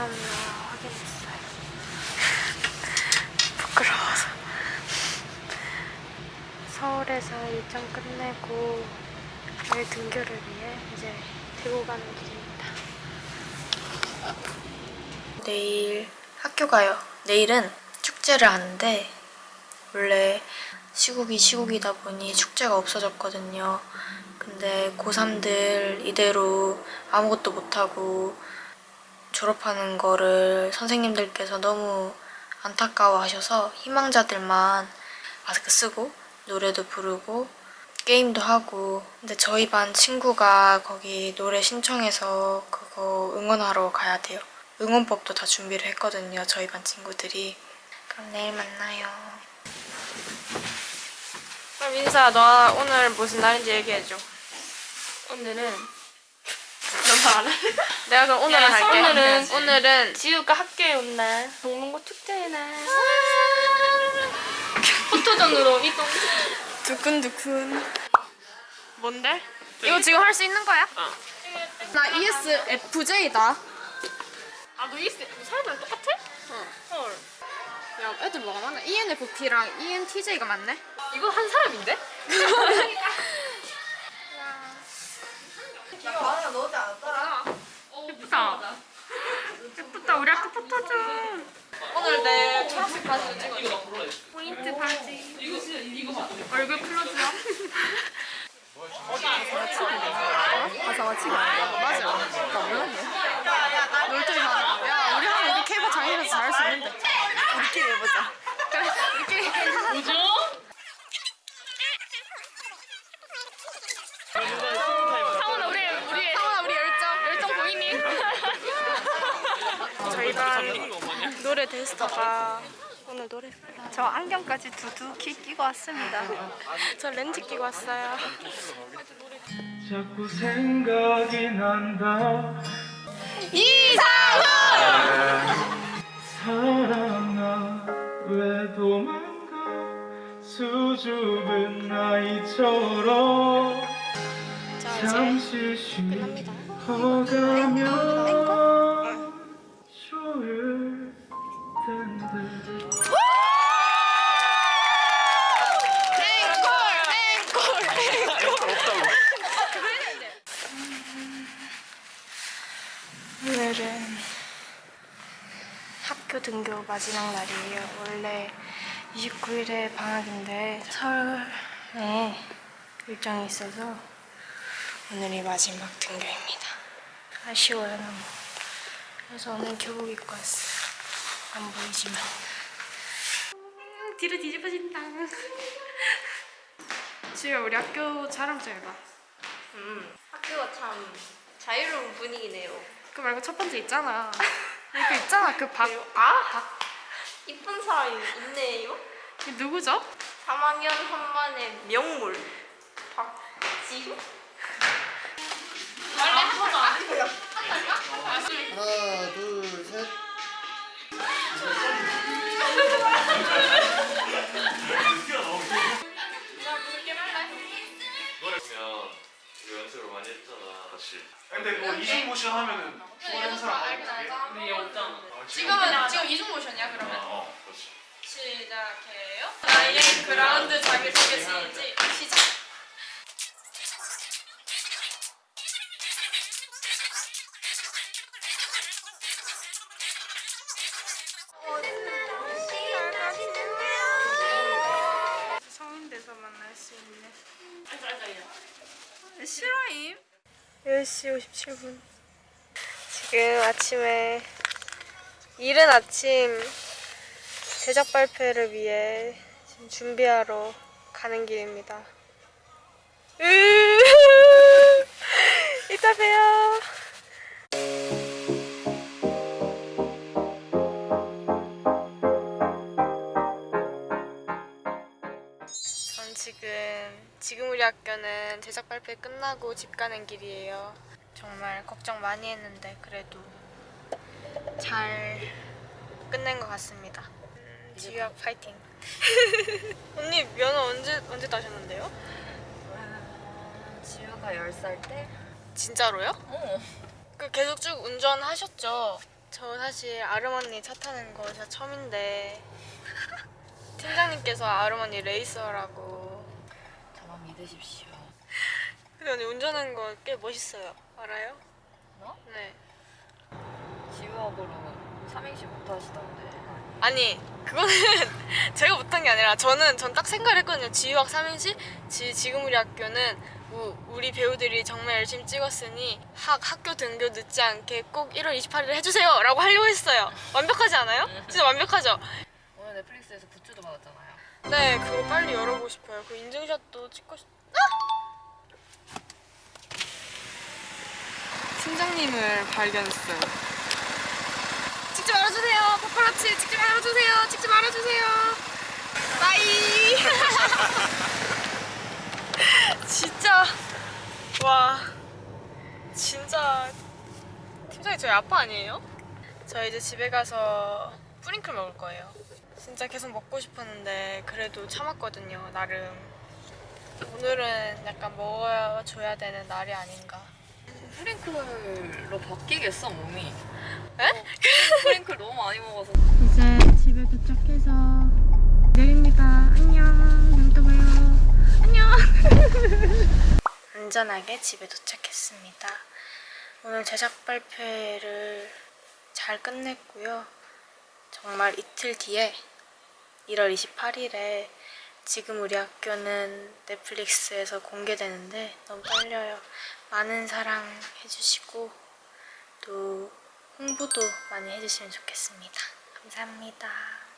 다음날 확인했어요. 부끄러워서. 서울에서 일정 끝내고 내일 등교를 위해 이제 대구 가는 길입니다. 내일 학교 가요. 내일은 축제를 하는데 원래 시국이 시국이다 보니 축제가 없어졌거든요. 근데 고3들 이대로 아무것도 못하고 졸업하는 거를 선생님들께서 너무 안타까워 하셔서 희망자들만 마스크 쓰고 노래도 부르고 게임도 하고 근데 저희 반 친구가 거기 노래 신청해서 그거 응원하러 가야 돼요. 응원법도 다 준비를 했거든요. 저희 반 친구들이. 그럼 내일 만나요. 그럼 민사 너 오늘 무슨 날인지 얘기해줘. 오늘은 알아? 내가 그럼 오늘은 야, 할게. 오늘은- 오늘은 지우가 학교에 온 날, 동문고 축제의 날. 포토전으로 이동. 두근두근. 뭔데? 이거 지금 할 수 있는 거야? 어. 나 ESFJ다. 아, 너 이스 사람이랑 똑같아? 어. 헐. 야, 애들 뭐가 많아? ENFP랑 ENTJ가 많네? 이거 한 사람인데? 우리 학교 포토전. 오늘 내 초록색 바지 찍어. 포인트 바지. 얼굴 클로즈업. 가사 맞히기 맞아. 나 몰랐네. 놀토리 하는 거. 야, 우리 하면 우리 케이팝 장인에서 잘할 수 있는데. 우리끼리 해보자. 그래, 우리끼리. 뭐죠? 상훈아 우리 우리 상훈아, 우리 열정. 열정 보이니? 저희 반 노래 테스터가 오늘 노래 저 안경까지 두둑히 끼고 왔습니다. 저 렌즈 끼고 왔어요. 자꾸 생각이 난다 이상훈! 사랑아 왜 도망가 수줍은 나이처럼 잠시 끝납니다. 쉬어가면 오늘은 학교 등교 마지막 날이에요. 원래 29일에 방학인데 서울에 일정이 있어서 오늘이 마지막 등교입니다. 아쉬워요 너무. 그래서 오늘 교복 입고 왔어요. 안 보이지만. 뒤로 뒤집어진다. 지금 우리 학교 자랑 좀 해봐. 음, 학교가 참 자유로운 분위기네요. 그 말고 첫 번째 있잖아. 그 있잖아 그 박. 아, 이쁜 사람이 있네요. 이 누구죠? 3학년 3반의 명물 박지효. 하나, 둘, 셋. 근데 그거 이중 모션 하면은 좋아하는 사람 어떻게? 근데 얘 없잖아. 지금은 지금 이중 모션이야 그러면. 어, 그렇지. 시작해요. 나의 그라운드 자기 소개 시지 시작. 성인돼서 만날 수 있는 실화임 10시 57분 지금 아침에 이른 아침 제작 발표를 위해 지금 준비하러 가는 길입니다. 으 이따 봬요. 지금 지금 우리 학교는 제작 발표 끝나고 집 가는 길이에요. 정말 걱정 많이 했는데 그래도 잘 끝낸 것 같습니다. 음, 지유학 파이팅. 언니 면허 언제 언제 따셨는데요? 지효가 10살 때? 진짜로요? 어. 그 계속 쭉 운전하셨죠? 저 사실 아름 언니 차 타는 거 진짜 처음인데 팀장님께서 아름 언니 레이서라고 믿으십시오. 근데 언니 운전하는 거 꽤 멋있어요 알아요? 뭐? 네 지우학으로 삼행시 못 하시던데. 아니 그거는 제가 못한 게 아니라 저는 전 딱 생각을 했거든요 지유학 삼행시 지, 지금 우리 학교는 우, 우리 배우들이 정말 열심히 찍었으니 학, 학교 등교 늦지 않게 꼭 1월 28일에 해주세요 라고 하려고 했어요 완벽하지 않아요? 진짜 완벽하죠? 오늘 넷플릭스에서 굿즈도 받았잖아요. 네 그거 빨리 열어보고 싶어요. 그 인증샷도 찍고 싶... 아! 팀장님을 발견했어요. 찍지 말아주세요. 파파라치 찍지 말아주세요. 찍지 말아주세요. 빠이! 진짜. 와. 진짜. 팀장님 저희 아빠 아니에요? 저 이제 집에 가서 뿌링클 먹을 거예요 진짜 계속 먹고 싶었는데 그래도 참았거든요 나름 오늘은 약간 먹어줘야 되는 날이 아닌가 프링클로 바뀌겠어 몸이. 에? 프링클 너무 많이 먹어서. 이제 집에 도착해서 내립니다. 안녕. 다음에 또 봐요. 안녕. 안전하게 집에 도착했습니다. 오늘 제작 발표를 잘 끝냈고요. 정말 이틀 뒤에 1월 28일에 지금 우리 학교는 넷플릭스에서 공개되는데 너무 떨려요. 많은 사랑 해주시고 또 홍보도 많이 해주시면 좋겠습니다. 감사합니다.